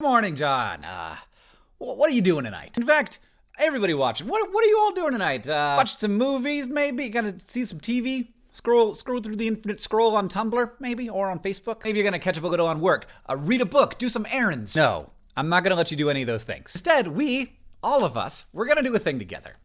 Good morning, John. Uh, what are you doing tonight? In fact, everybody watching, what, what are you all doing tonight? Uh, watch some movies, maybe? Gonna see some TV? Scroll, scroll through the infinite scroll on Tumblr, maybe, or on Facebook. Maybe you're gonna catch up a little on work. Uh, read a book, do some errands. No, I'm not gonna let you do any of those things. Instead, we, all of us, we're gonna do a thing together.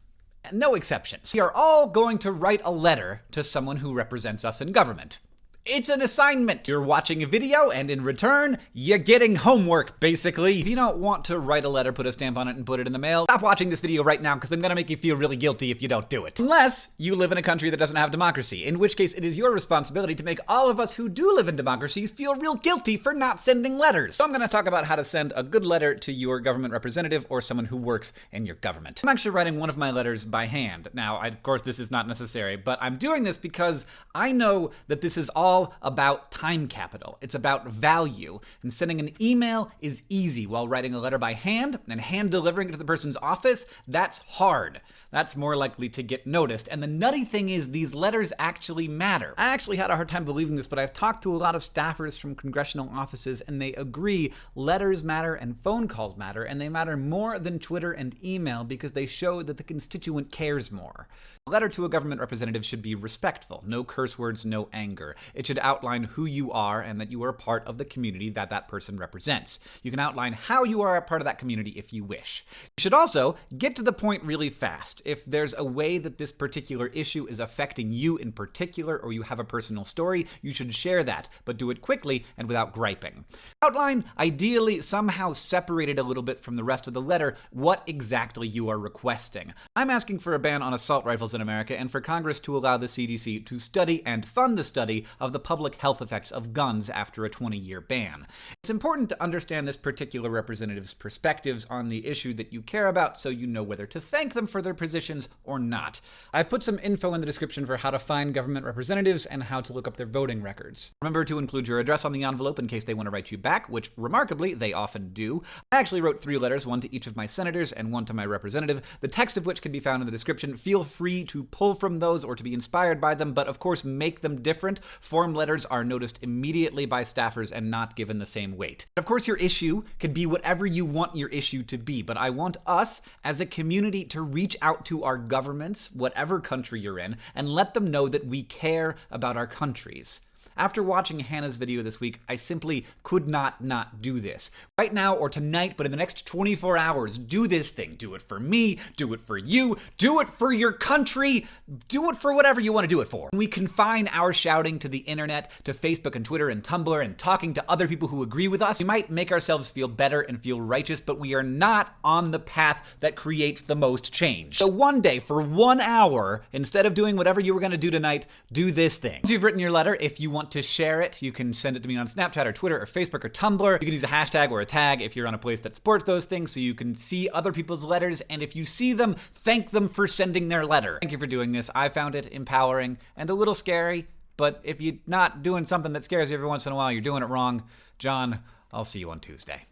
No exceptions. We are all going to write a letter to someone who represents us in government. It's an assignment. You're watching a video, and in return, you're getting homework, basically. If you don't want to write a letter, put a stamp on it, and put it in the mail, stop watching this video right now, because I'm gonna make you feel really guilty if you don't do it. Unless you live in a country that doesn't have democracy, in which case it is your responsibility to make all of us who do live in democracies feel real guilty for not sending letters. So I'm gonna talk about how to send a good letter to your government representative or someone who works in your government. I'm actually writing one of my letters by hand. Now, I, of course, this is not necessary, but I'm doing this because I know that this is all all about time capital. It's about value. And sending an email is easy, while writing a letter by hand and hand delivering it to the person's office, that's hard. That's more likely to get noticed. And the nutty thing is, these letters actually matter. I actually had a hard time believing this, but I've talked to a lot of staffers from congressional offices, and they agree letters matter and phone calls matter, and they matter more than Twitter and email because they show that the constituent cares more. A letter to a government representative should be respectful, no curse words, no anger. It should outline who you are and that you are a part of the community that that person represents. You can outline how you are a part of that community if you wish. You should also get to the point really fast. If there's a way that this particular issue is affecting you in particular or you have a personal story, you should share that, but do it quickly and without griping. Outline, ideally somehow separated a little bit from the rest of the letter, what exactly you are requesting. I'm asking for a ban on assault rifles in America and for Congress to allow the CDC to study and fund the study of the public health effects of guns after a 20 year ban. It's important to understand this particular representative's perspectives on the issue that you care about so you know whether to thank them for their positions or not. I've put some info in the description for how to find government representatives and how to look up their voting records. Remember to include your address on the envelope in case they want to write you back, which remarkably they often do. I actually wrote three letters, one to each of my senators and one to my representative, the text of which can be found in the description. Feel free to pull from those or to be inspired by them, but of course make them different. Form letters are noticed immediately by staffers and not given the same weight. Of course, your issue could be whatever you want your issue to be, but I want us as a community to reach out to our governments, whatever country you're in, and let them know that we care about our countries. After watching Hannah's video this week, I simply could not not do this. Right now or tonight, but in the next 24 hours, do this thing. Do it for me, do it for you, do it for your country, do it for whatever you want to do it for. We confine our shouting to the internet, to Facebook and Twitter and Tumblr and talking to other people who agree with us. We might make ourselves feel better and feel righteous, but we are not on the path that creates the most change. So one day, for one hour, instead of doing whatever you were going to do tonight, do this thing. Once you've written your letter, if you want want to share it, you can send it to me on Snapchat or Twitter or Facebook or Tumblr. You can use a hashtag or a tag if you're on a place that supports those things so you can see other people's letters. And if you see them, thank them for sending their letter. Thank you for doing this. I found it empowering and a little scary. But if you're not doing something that scares you every once in a while, you're doing it wrong. John, I'll see you on Tuesday.